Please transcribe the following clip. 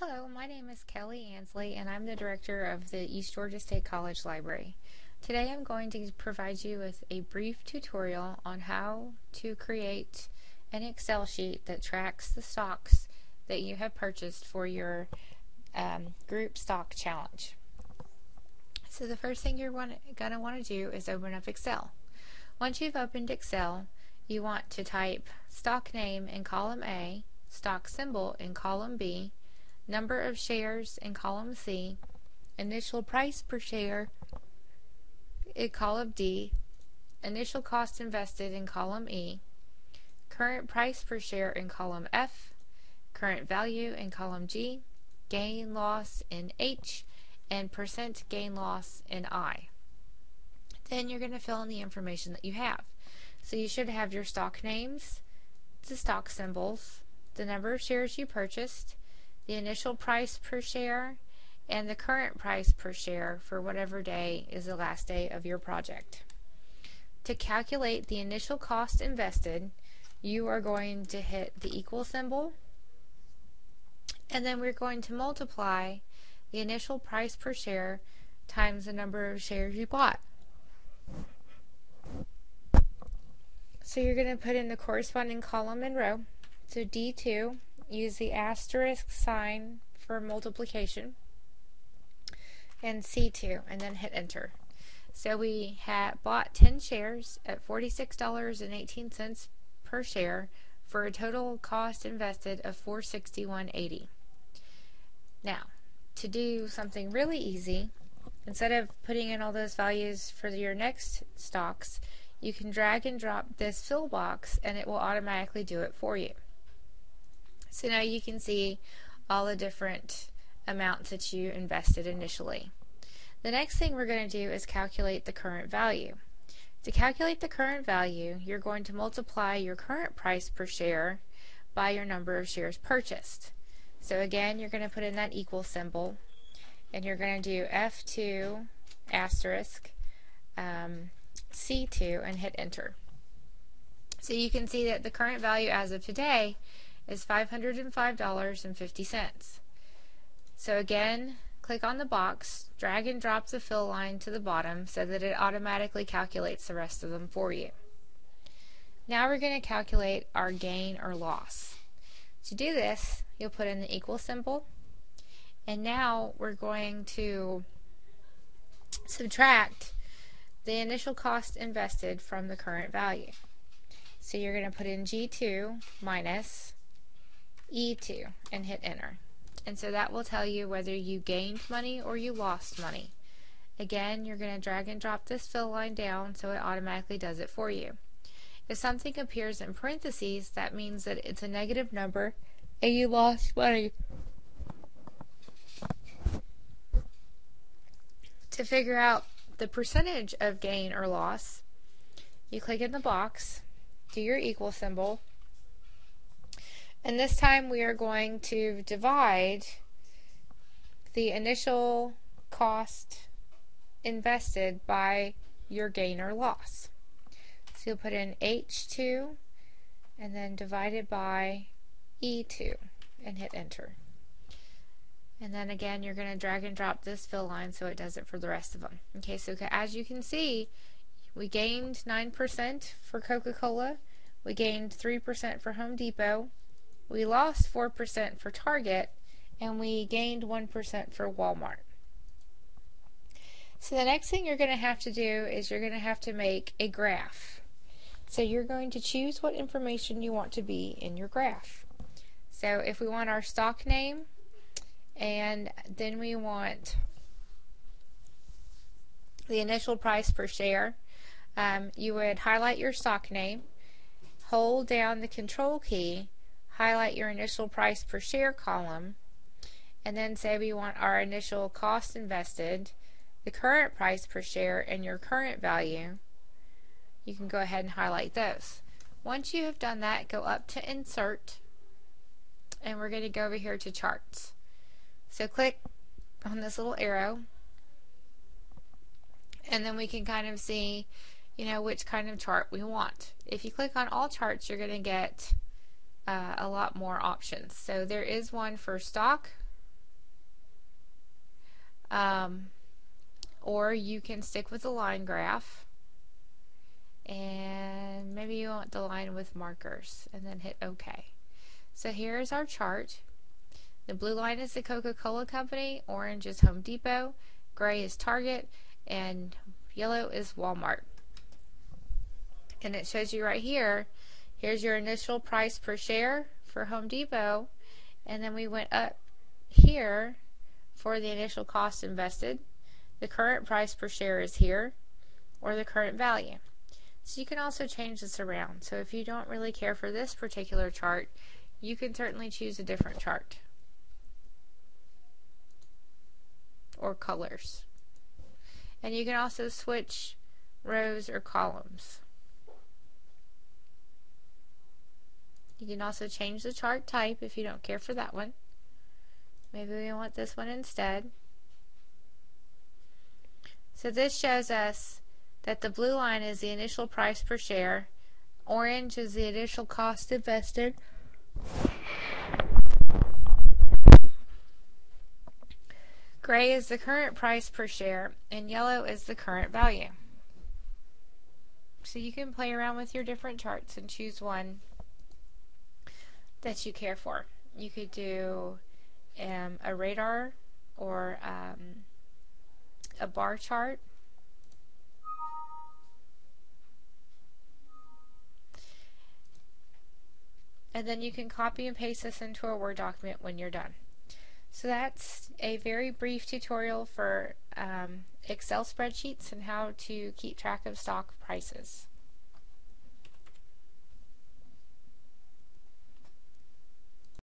Hello, my name is Kelly Ansley and I'm the director of the East Georgia State College Library. Today I'm going to provide you with a brief tutorial on how to create an Excel sheet that tracks the stocks that you have purchased for your um, group stock challenge. So the first thing you're going to want to do is open up Excel. Once you've opened Excel, you want to type stock name in column A, stock symbol in column B, number of shares in column C, initial price per share in column D, initial cost invested in column E, current price per share in column F, current value in column G, gain loss in H, and percent gain loss in I. Then you're going to fill in the information that you have. So you should have your stock names, the stock symbols, the number of shares you purchased, the initial price per share, and the current price per share for whatever day is the last day of your project. To calculate the initial cost invested, you are going to hit the equal symbol, and then we're going to multiply the initial price per share times the number of shares you bought. So you're going to put in the corresponding column and row. So D2 use the asterisk sign for multiplication and C2 and then hit enter. So we had bought 10 shares at $46.18 per share for a total cost invested of 461.80. Now, to do something really easy, instead of putting in all those values for your next stocks, you can drag and drop this fill box and it will automatically do it for you. So now you can see all the different amounts that you invested initially. The next thing we're going to do is calculate the current value. To calculate the current value, you're going to multiply your current price per share by your number of shares purchased. So again, you're going to put in that equal symbol, and you're going to do F2 asterisk um, C2 and hit enter. So you can see that the current value as of today is $505.50. So again, click on the box, drag and drop the fill line to the bottom so that it automatically calculates the rest of them for you. Now we're going to calculate our gain or loss. To do this, you'll put in the equal symbol, and now we're going to subtract the initial cost invested from the current value. So you're going to put in G2 minus E2 and hit enter. And so that will tell you whether you gained money or you lost money. Again, you're going to drag and drop this fill line down so it automatically does it for you. If something appears in parentheses, that means that it's a negative number and you lost money. To figure out the percentage of gain or loss, you click in the box, do your equal symbol, and this time we are going to divide the initial cost invested by your gain or loss. So you'll put in H2 and then divide it by E2 and hit enter. And then again, you're going to drag and drop this fill line so it does it for the rest of them. Okay, so as you can see, we gained 9% for Coca-Cola, we gained 3% for Home Depot, we lost 4% for Target, and we gained 1% for Walmart. So the next thing you're going to have to do is you're going to have to make a graph. So you're going to choose what information you want to be in your graph. So if we want our stock name, and then we want the initial price per share, um, you would highlight your stock name, hold down the control key, highlight your initial price per share column, and then say we want our initial cost invested, the current price per share, and your current value, you can go ahead and highlight those. Once you have done that, go up to Insert, and we're going to go over here to Charts. So click on this little arrow, and then we can kind of see, you know, which kind of chart we want. If you click on All Charts, you're going to get uh, a lot more options. So there is one for stock, Um, or you can stick with the line graph and maybe you want the line with markers and then hit OK. So here's our chart. The blue line is the Coca-Cola Company, orange is Home Depot, gray is Target, and yellow is Walmart. And it shows you right here, here's your initial price per share for Home Depot, and then we went up here for the initial cost invested. The current price per share is here, or the current value. So you can also change this around. So if you don't really care for this particular chart, you can certainly choose a different chart. Or colors. And you can also switch rows or columns. You can also change the chart type if you don't care for that one. Maybe we want this one instead. So this shows us that the blue line is the initial price per share, orange is the initial cost invested, gray is the current price per share, and yellow is the current value. So you can play around with your different charts and choose one that you care for. You could do um, a radar or um, a bar chart and then you can copy and paste this into a Word document when you're done. So that's a very brief tutorial for um, Excel spreadsheets and how to keep track of stock prices.